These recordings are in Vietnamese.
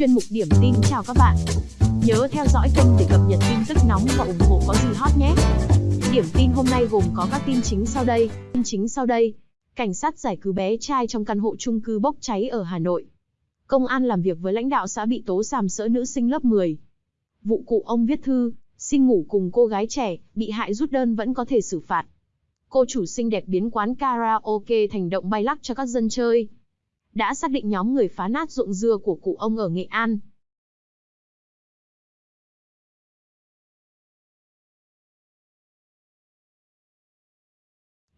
chuyên mục điểm tin chào các bạn. Nhớ theo dõi kênh để cập nhật tin tức nóng và ủng hộ có gì hot nhé. Điểm tin hôm nay gồm có các tin chính sau đây. Tin chính sau đây. Cảnh sát giải cứu bé trai trong căn hộ chung cư bốc cháy ở Hà Nội. Công an làm việc với lãnh đạo xã bị tố sàm sỡ nữ sinh lớp 10. Vụ cụ ông viết thư, xin ngủ cùng cô gái trẻ, bị hại rút đơn vẫn có thể xử phạt. Cô chủ xinh đẹp biến quán karaoke thành động bay lắc cho các dân chơi. Đã xác định nhóm người phá nát ruộng dưa của cụ ông ở Nghệ An.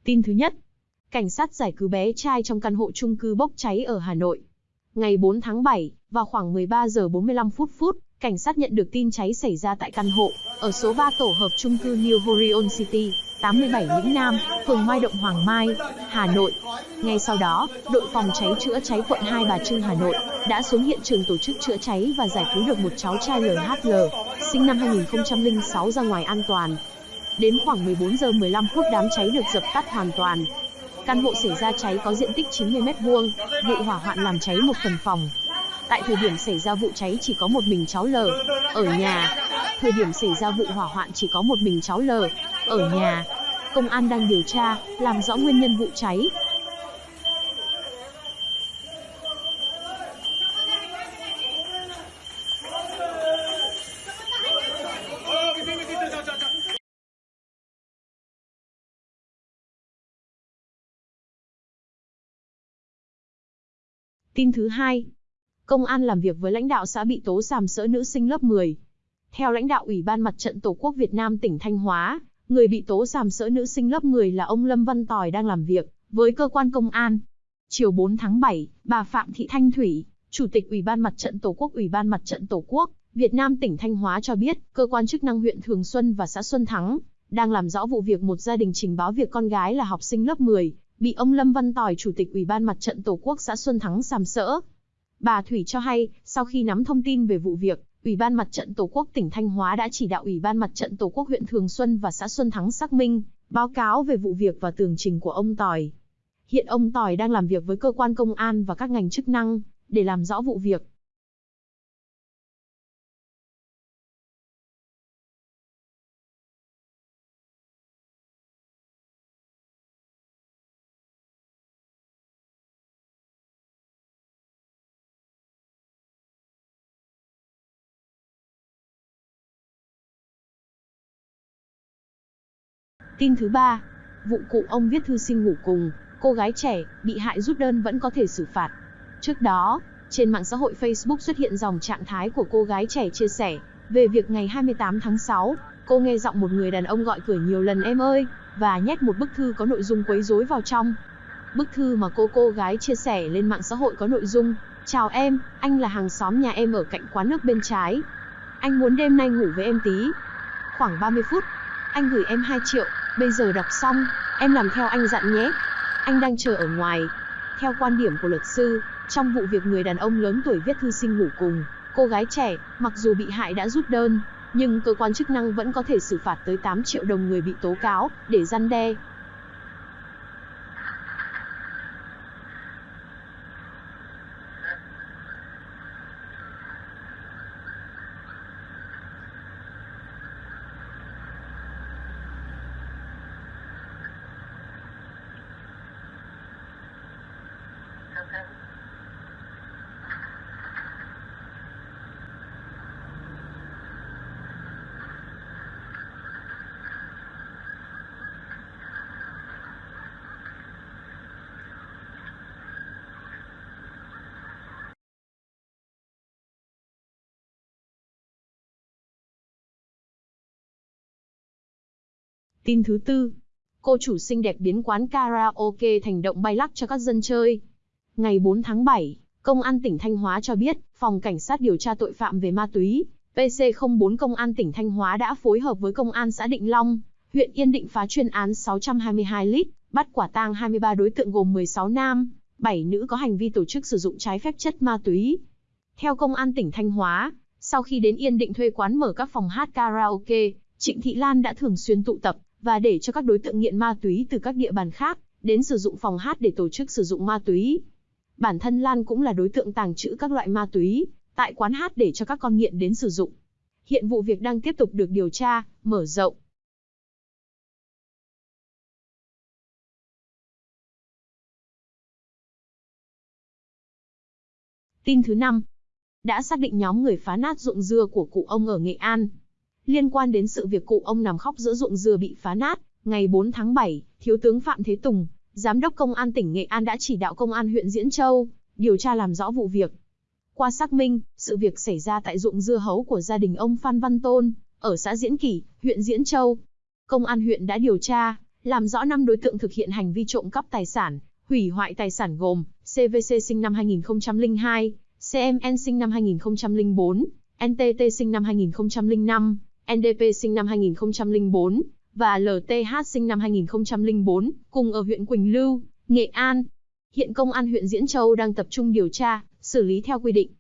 Tin thứ nhất, cảnh sát giải cứu bé trai trong căn hộ chung cư bốc cháy ở Hà Nội. Ngày 4 tháng 7, vào khoảng 13 giờ 45 phút phút, cảnh sát nhận được tin cháy xảy ra tại căn hộ ở số 3 tổ hợp chung cư New Horion City, 87 Lĩnh Nam, phường Mai Động Hoàng Mai, Hà Nội. Ngay sau đó, đội phòng cháy chữa cháy quận Hai Bà Trưng Hà Nội đã xuống hiện trường tổ chức chữa cháy và giải cứu được một cháu trai LHL, sinh năm 2006 ra ngoài an toàn. Đến khoảng 14 giờ 15 phút đám cháy được dập tắt hoàn toàn. Căn hộ xảy ra cháy có diện tích 90 m2, vụ hỏa hoạn làm cháy một phần phòng. Tại thời điểm xảy ra vụ cháy chỉ có một mình cháu L ở nhà. Thời điểm xảy ra vụ hỏa hoạn chỉ có một mình cháu L ở nhà. Công an đang điều tra, làm rõ nguyên nhân vụ cháy. Tin thứ hai, công an làm việc với lãnh đạo xã bị tố sàm sỡ nữ sinh lớp 10. Theo lãnh đạo Ủy ban Mặt trận Tổ quốc Việt Nam tỉnh Thanh Hóa, người bị tố sàm sỡ nữ sinh lớp 10 là ông Lâm Văn Tòi đang làm việc với cơ quan công an. Chiều 4 tháng 7, bà Phạm Thị Thanh Thủy, Chủ tịch Ủy ban Mặt trận Tổ quốc Ủy ban Mặt trận Tổ quốc Việt Nam tỉnh Thanh Hóa cho biết, cơ quan chức năng huyện Thường Xuân và xã Xuân Thắng đang làm rõ vụ việc một gia đình trình báo việc con gái là học sinh lớp 10 bị ông Lâm Văn Tòi, Chủ tịch Ủy ban Mặt trận Tổ quốc xã Xuân Thắng sàm sỡ. Bà Thủy cho hay, sau khi nắm thông tin về vụ việc, Ủy ban Mặt trận Tổ quốc tỉnh Thanh Hóa đã chỉ đạo Ủy ban Mặt trận Tổ quốc huyện Thường Xuân và xã Xuân Thắng xác minh, báo cáo về vụ việc và tường trình của ông Tỏi. Hiện ông Tỏi đang làm việc với cơ quan công an và các ngành chức năng để làm rõ vụ việc. Tin thứ ba, vụ cụ ông viết thư xin ngủ cùng, cô gái trẻ, bị hại rút đơn vẫn có thể xử phạt. Trước đó, trên mạng xã hội Facebook xuất hiện dòng trạng thái của cô gái trẻ chia sẻ về việc ngày 28 tháng 6, cô nghe giọng một người đàn ông gọi cửa nhiều lần em ơi, và nhét một bức thư có nội dung quấy rối vào trong. Bức thư mà cô cô gái chia sẻ lên mạng xã hội có nội dung, Chào em, anh là hàng xóm nhà em ở cạnh quán nước bên trái. Anh muốn đêm nay ngủ với em tí. Khoảng 30 phút, anh gửi em 2 triệu, Bây giờ đọc xong, em làm theo anh dặn nhé. Anh đang chờ ở ngoài. Theo quan điểm của luật sư, trong vụ việc người đàn ông lớn tuổi viết thư xin ngủ cùng, cô gái trẻ, mặc dù bị hại đã rút đơn, nhưng cơ quan chức năng vẫn có thể xử phạt tới 8 triệu đồng người bị tố cáo, để răn đe. Tin thứ tư, cô chủ xinh đẹp biến quán karaoke thành động bay lắc cho các dân chơi. Ngày 4 tháng 7, Công an tỉnh Thanh Hóa cho biết, Phòng Cảnh sát điều tra tội phạm về ma túy, PC04 Công an tỉnh Thanh Hóa đã phối hợp với Công an xã Định Long, huyện Yên Định phá chuyên án 622 lít, bắt quả tang 23 đối tượng gồm 16 nam, 7 nữ có hành vi tổ chức sử dụng trái phép chất ma túy. Theo Công an tỉnh Thanh Hóa, sau khi đến Yên Định thuê quán mở các phòng hát karaoke, Trịnh Thị Lan đã thường xuyên tụ tập, và để cho các đối tượng nghiện ma túy từ các địa bàn khác đến sử dụng phòng hát để tổ chức sử dụng ma túy. Bản thân Lan cũng là đối tượng tàng trữ các loại ma túy, tại quán hát để cho các con nghiện đến sử dụng. Hiện vụ việc đang tiếp tục được điều tra, mở rộng. Tin thứ 5. Đã xác định nhóm người phá nát ruộng dưa của cụ ông ở Nghệ An. Liên quan đến sự việc cụ ông nằm khóc giữa ruộng dưa bị phá nát, ngày 4 tháng 7, Thiếu tướng Phạm Thế Tùng, Giám đốc Công an tỉnh Nghệ An đã chỉ đạo Công an huyện Diễn Châu, điều tra làm rõ vụ việc. Qua xác minh, sự việc xảy ra tại ruộng dưa hấu của gia đình ông Phan Văn Tôn, ở xã Diễn Kỳ, huyện Diễn Châu. Công an huyện đã điều tra, làm rõ 5 đối tượng thực hiện hành vi trộm cắp tài sản, hủy hoại tài sản gồm CVC sinh năm 2002, CMN sinh năm 2004, NTT sinh năm 2005, NDP sinh năm 2004 và LTH sinh năm 2004, cùng ở huyện Quỳnh Lưu, Nghệ An. Hiện công an huyện Diễn Châu đang tập trung điều tra, xử lý theo quy định.